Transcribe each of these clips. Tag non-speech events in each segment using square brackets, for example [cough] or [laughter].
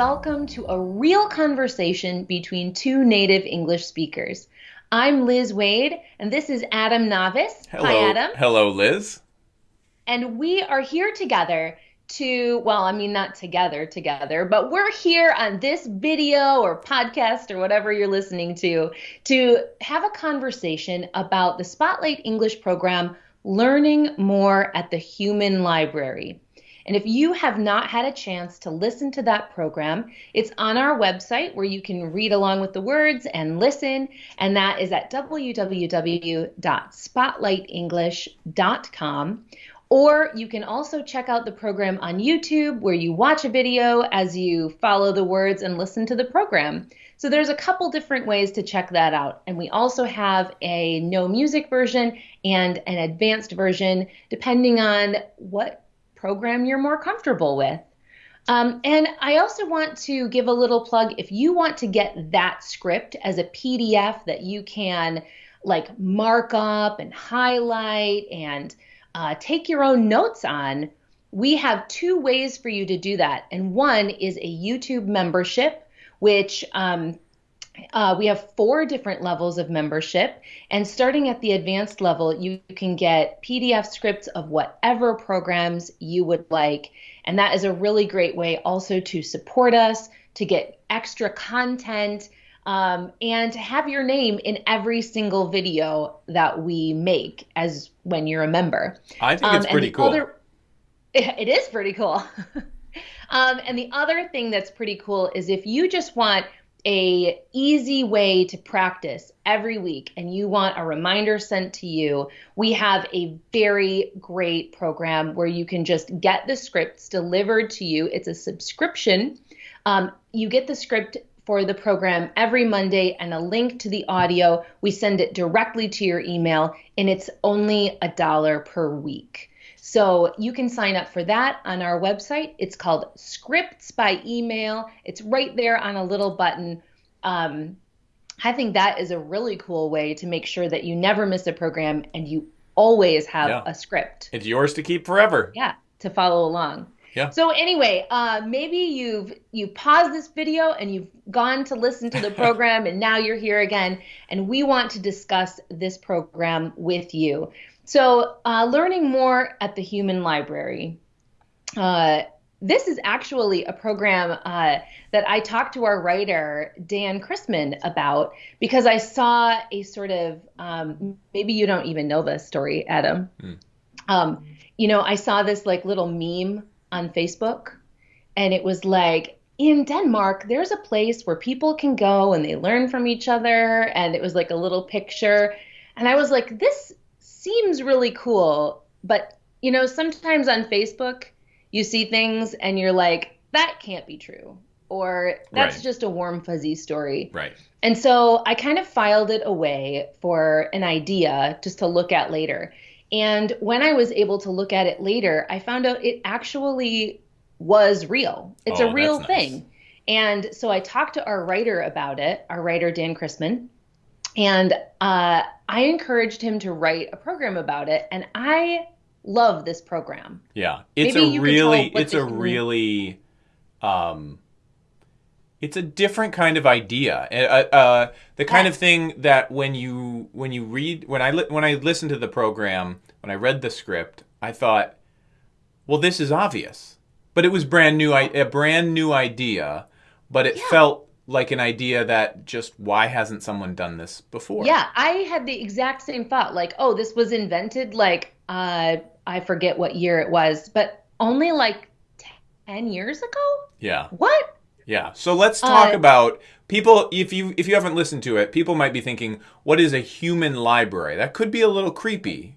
welcome to a real conversation between two native English speakers. I'm Liz Waid, and this is Adam Navis. Hello. Hi, Adam. Hello, Liz. And we are here together to, well, I mean, not together, together, but we're here on this video or podcast or whatever you're listening to to have a conversation about the Spotlight English program, Learning More at the Human Library. And if you have not had a chance to listen to that program, it's on our website where you can read along with the words and listen. And that is at www.spotlightenglish.com. Or you can also check out the program on YouTube where you watch a video as you follow the words and listen to the program. So there's a couple different ways to check that out. And we also have a no music version and an advanced version depending on what program you're more comfortable with. Um, and I also want to give a little plug if you want to get that script as a PDF that you can like mark up and highlight and uh, take your own notes on, we have two ways for you to do that. And one is a YouTube membership, which um, uh, we have four different levels of membership. And starting at the advanced level, you can get PDF scripts of whatever programs you would like. And that is a really great way also to support us, to get extra content. Um, and to have your name in every single video that we make as when you're a member. I think it's Um, pretty cool. other- [laughs] it is pretty cool. [laughs] um, and the other thing that's pretty cool is if you just want a easy way to practice every week and you want a reminder sent to you we have a very great program where you can just get the scripts delivered to you it's a subscription um, you get the script for the program every Monday and a link to the audio. We send it directly to your email, and it's only a dollar per week. So you can sign up for that on our website. It's called Scripts by Email. It's right there on a little button. Um, I think that is a really cool way to make sure that you never miss a program and you always have Yeah. a script It's yours to keep forever. yeah to follow along Yeah. so anyway uh, maybe you've you paused this video and you've gone to listen to the [laughs] program and now you're here again and we want to discuss this program with you so uh, learning more at the human library uh, this is actually a program uh, that I talked to our writer, Dan Chrisman, about because I saw a sort of, um, maybe you don't even know this story, Adam. Um, you know, I saw this like little meme on Facebook, and it was like, in Denmark, there's a place where people can go and they learn from each other. And it was like a little picture. And I was like, this seems really cool. But, you know, sometimes on Facebook, you see things and you're like, that can't be true. Or that's Right. just a warm, fuzzy story. Right. And so I kind of filed it away for an idea just to look at later. And when I was able to look at it later, I found out it actually was real. It's Oh, a real nice. thing. And so I talked to our writer about it, our writer, Dan Chrisman, and uh, I encouraged him to write a program about it. And I love this program. Yeah. It's Maybe a really it's a really um it's a different kind of idea. Uh, uh, the kind of thing that when you when you read when I li- when I listened to the program, when I read the script, I thought, well, this is obvious. But it was brand new i- a brand new idea, but it felt like an idea that just why hasn't someone done this before? Yeah, I had the exact same thought. Like, oh, this was invented like uh, I forget what year it was, but only like ten years ago. Yeah. What? Yeah. So let's talk Uh, about people if you if you haven't listened to it, people might be thinking, what is a human library? That could be a little creepy.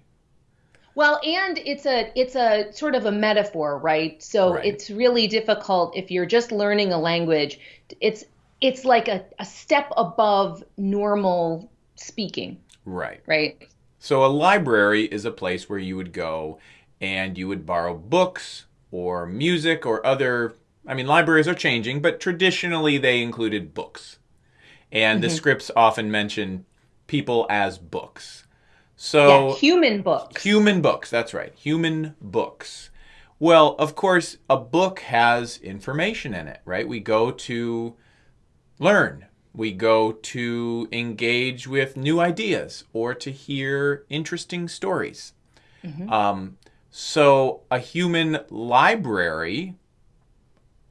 Well, and it's a it's a sort of a metaphor, right? So Right. it's really difficult if you're just learning a language. It's it's like a, a step above normal speaking, Right. right? So a library is a place where you would go and you would borrow books or music or other I mean libraries are changing, but traditionally they included books. And the mm-hmm. scripts often mention people as books. So yeah, human books. Human books, that's right. Human books. Well, of course, a book has information in it, right? We go to learn, we go to engage with new ideas or to hear interesting stories. Um, so, a human library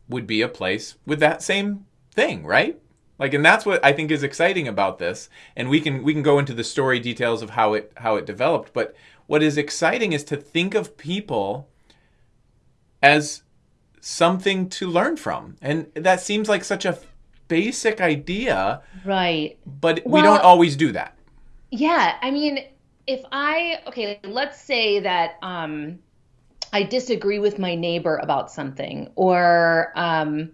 would be a place with that same thing, right? Like, and that's what I think is exciting about this. And we can we can go into the story details of how it how it developed. But what is exciting is to think of people as something to learn from, and that seems like such a basic idea, Right. but we don't always do that. Yeah, I mean, if I okay, let's say that um I disagree with my neighbor about something, or um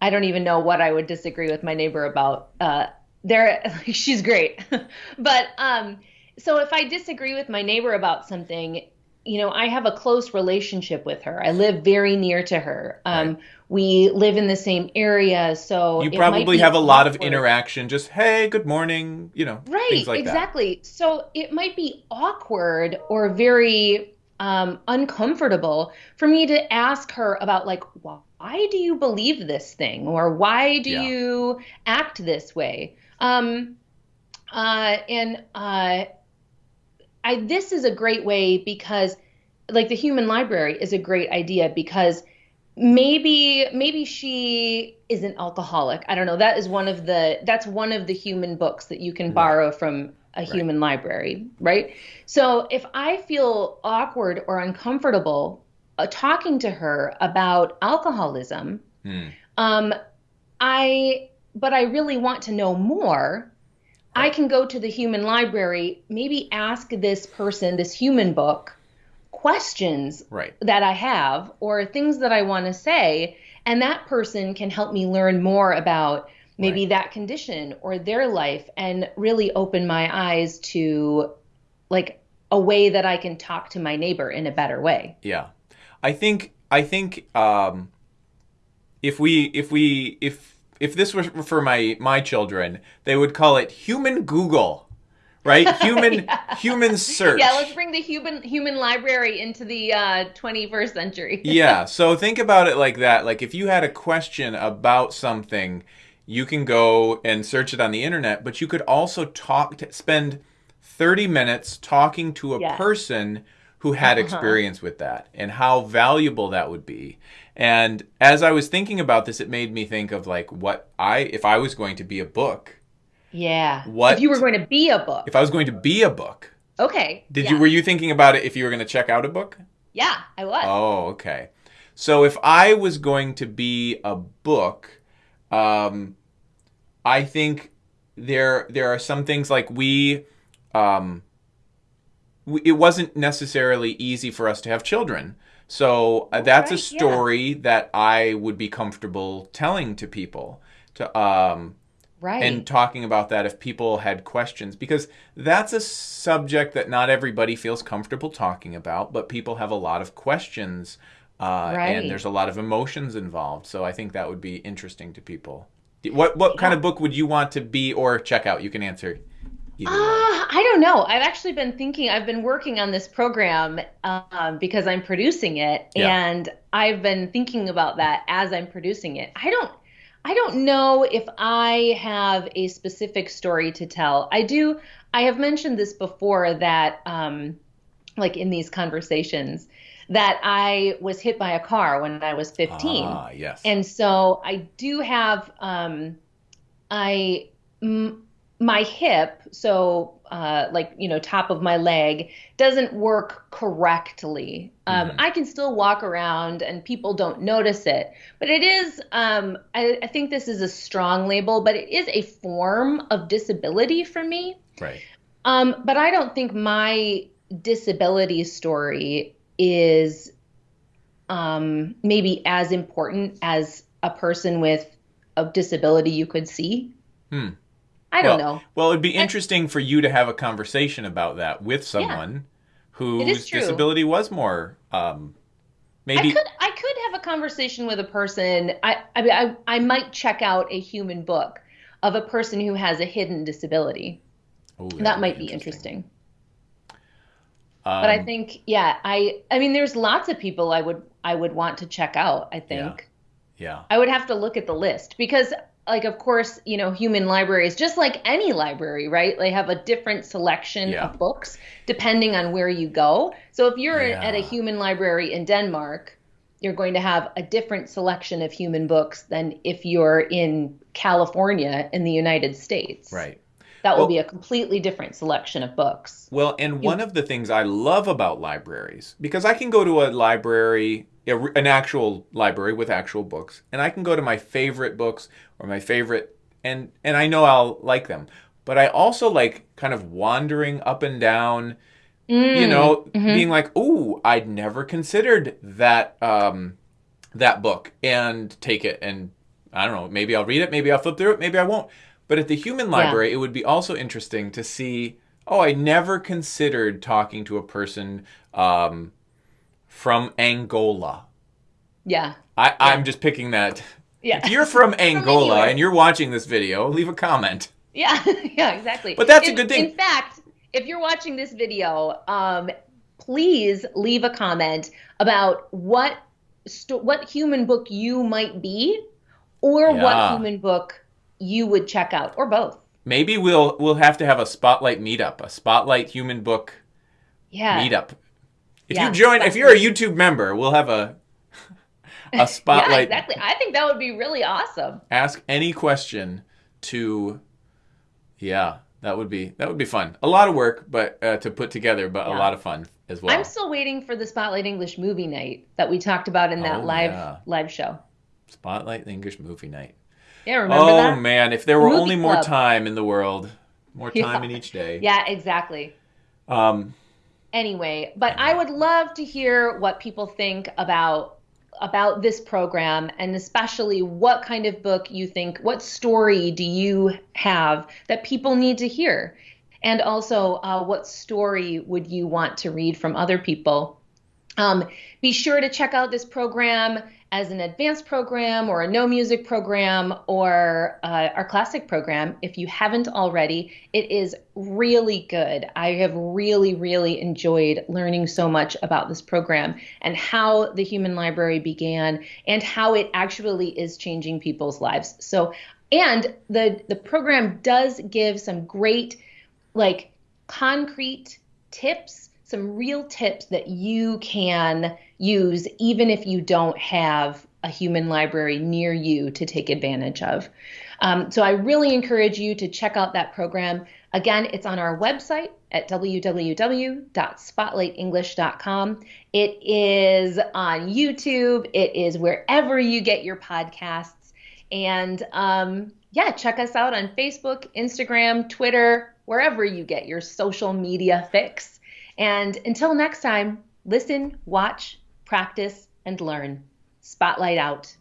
I don't even know what I would disagree with my neighbor about. Uh there [laughs] she's great. [laughs] But um so if I disagree with my neighbor about something, you know, I have a close relationship with her. I live very near to her. Um Right. we live in the same area, so You it might probably have a lot of interaction, just hey, good morning, you know, Right, things like that. exactly. So it might be awkward or very um, uncomfortable for me to ask her about, like, why do you believe this thing? Or why do Yeah. you act this way? Um, uh, and uh, I, this is a great way because, like, the human library is a great idea because maybe maybe she is an alcoholic. I don't know. That is one of the that's one of the human books that you can borrow from a human library right? So if i feel awkward or uncomfortable uh, talking to her about alcoholism Hmm. um i but i really want to know more i can go to the human library maybe ask this person this human book questions Right. that I have or things that I want to say, and that person can help me learn more about maybe Right. that condition or their life and really open my eyes to like a way that I can talk to my neighbor in a better way. Yeah, I think I think um, if we if we if if this were for my my children, they would call it human Google, right? [laughs] Human human search. Yeah, let's bring the human human library into the uh, 21st century. [laughs] yeah. So think about it like that. Like if you had a question about something, you can go and search it on the internet, but you could also talk to spend 30 minutes talking to a Yes. person who had experience with that and how valuable that would be. And as I was thinking about this, it made me think of like what I if I was going to be a book, Yeah. What- If you were going to be a book. if I was going to be a book, Okay. did yeah. you were you thinking about it if you were going to check out a book? Yeah, I was. Oh, okay. So if I was going to be a book, um, I think there there are some things like we, um, we, it wasn't necessarily easy for us to have children. So uh, that's a right, yeah. story that I would be comfortable telling to people to um, right. and talking about that if people had questions because that's a subject that not everybody feels comfortable talking about but people have a lot of questions uh, Right. and there's a lot of emotions involved so i think that would be interesting to people what what kind of book would you want to be or check out you can answer Ah, I don't know. I've actually been thinking. I've been working on this program um, because I'm producing it, Yeah. and I've been thinking about that as I'm producing it. I don't. I don't know if I have a specific story to tell. I do. I have mentioned this before that, um, like in these conversations, that I was hit by a car when I was 15. ah yes And so I do have um I m- my hip, so uh like you know top of my leg doesn't work correctly. Um Mhm. I can still walk around and people don't notice it. But it is um I, I think this is a strong label, but it is a form of disability for me. right Um, but I don't think my disability story is um, maybe as important as a person with a disability you could see. Hmm. I don't well, know. well it'd be interesting for you to have a conversation about that with someone is whose disability was more um, I could I could have a conversation with a person. I I, mean, I I might check out a human book of a person who has a hidden disability. Oh, That might be interesting. Um, But I think, yeah, I I mean, there's lots of people I would I would want to check out, I think. Yeah. I would have to look at the list because like of course, you know, human libraries just like any library, right? They have a different selection Yeah. of books depending on where you go. So if you're Yeah. at a human library in Denmark, you're going to have a different selection of human books than if you're in California in the United States. Right. That will Well- be a completely different selection of books. Well, and one of the things I love about libraries, because I can go to a library, an actual library with actual books, and I can go to my favorite books or my favorite, and and I know I'll like them. But I also like kind of wandering up and down, you know, being like, "Ooh, I'd never considered that um, that book," and take it, and I don't know, maybe I'll read it, maybe I'll flip through it, maybe I won't. But at the human library, it would be also interesting to see. Oh, I never considered talking to a person um, from Angola. Yeah. I, I'm just picking that. Yeah. If you're [laughs] from Angola anywhere. and you're watching this video, leave a comment. Yeah, [laughs] yeah, exactly. But that's a good thing. In fact, if you're watching this video, um, please leave a comment about what what human book you might be, or what human book you would check out, or both. Maybe we'll we'll have to have a spotlight meetup, a spotlight human book Yeah, meetup. If Yeah, you join, if you're a YouTube member, we'll have a [laughs] a yeah, spotlight. exactly. I think that would be really awesome. Ask any question to. Yeah, that would be that would be fun. A lot of work, but uh, to put together, but a lot of fun as well. I'm still waiting for the Spotlight English movie night that we talked about in that Oh, live yeah. live show. Spotlight English movie night. Yeah, remember oh that? man, if there were Movie only more time in the world, more [laughs] time Yeah. in each day. Yeah, exactly. Um, anyway but i would love to hear what people think about about this program and especially what kind of book you think what story do you have that people need to hear? And also uh, what story would you want to read from other people um, be sure to check out this program as an advanced program or a no music program or uh, our classic program if you haven't already. It is really good. I have really, really enjoyed learning so much about this program and how the Human Library began and how it actually is changing people's lives. So, and the the program does give some great like concrete tips, some real tips that you can use even if you don't have a human library near you to take advantage of. Um, so I really encourage you to check out that program. Again, it's on our website at www.spotlightenglish.com. It is on YouTube. It is wherever you get your podcasts. And um, yeah, check us out on Facebook, Instagram, Twitter, wherever you get your social media fix. And until next time, listen, watch, practice, and learn. Spotlight out.